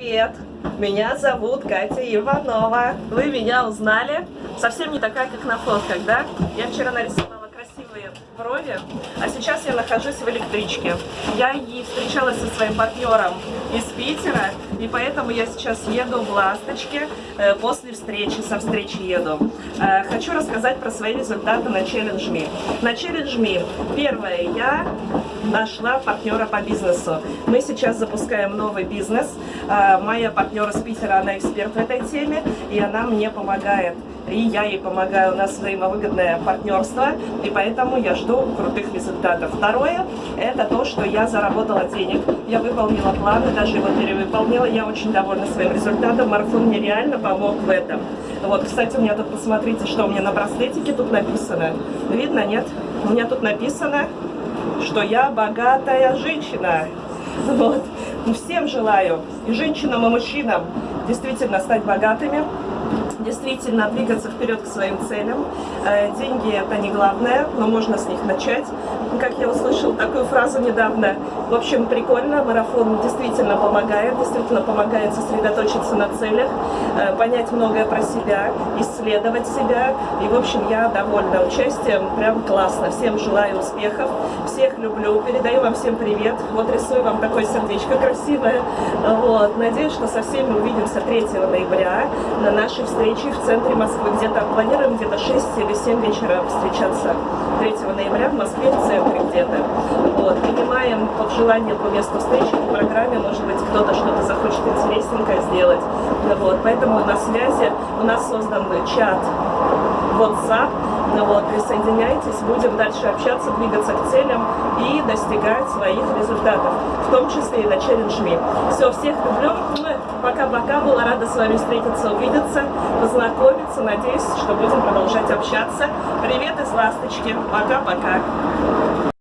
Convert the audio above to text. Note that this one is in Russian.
Привет! Меня зовут Катя Иванова. Вы меня узнали? Совсем не такая, как на фотках, да? Я вчера нарисовала красивые брови, а сейчас я нахожусь в электричке. Я и встречалась со своим партнером из Питера, и поэтому я сейчас еду в Ласточке, э, после встречи, со встречи еду. Э, хочу рассказать про свои результаты на Me. На Me, первое, я нашла партнера по бизнесу. Мы сейчас запускаем новый бизнес. Э, моя партнер из Питера, она эксперт в этой теме, и она мне помогает. И я ей помогаю, у нас взаимовыгодное партнерство, и поэтому я жду крутых результатов. Второе, это то, что я заработала денег, я выполнила планы, даже его перевыполнила, я очень довольна своим результатом, марафон мне реально помог в этом. Вот, кстати, у меня тут, посмотрите, что у меня на браслетике тут написано. Видно, нет? У меня тут написано что я богатая женщина. Вот. Всем желаю, и женщинам, и мужчинам, действительно стать богатыми, действительно двигаться вперед к своим целям. Э, деньги это не главное, но можно с них начать. Как я услышал такую фразу недавно. В общем, прикольно, марафон действительно помогает, действительно помогает сосредоточиться на целях, э, понять многое про себя, исследовать себя. И, в общем, я довольна участием, прям классно. Всем желаю успехов, всех люблю, передаю вам всем привет. Вот рисую вам такое сердечко красивое. Вот. Надеюсь, что со всеми увидимся 3 ноября на нашей встрече встречи в центре Москвы. Где-то планируем где-то 6 или 7 вечера встречаться 3 ноября в Москве в центре где-то. Вот. Принимаем под желание по месту встречи по программе. Может быть, кто-то что-то захочет интересненькое сделать. Вот. Поэтому на связи у нас создан чат WhatsApp. Ну вот, присоединяйтесь, будем дальше общаться, двигаться к целям и достигать своих результатов, в том числе и на Me. Все, всех люблю, пока-пока, была рада с вами встретиться, увидеться, познакомиться, надеюсь, что будем продолжать общаться. Привет из Ласточки, пока-пока.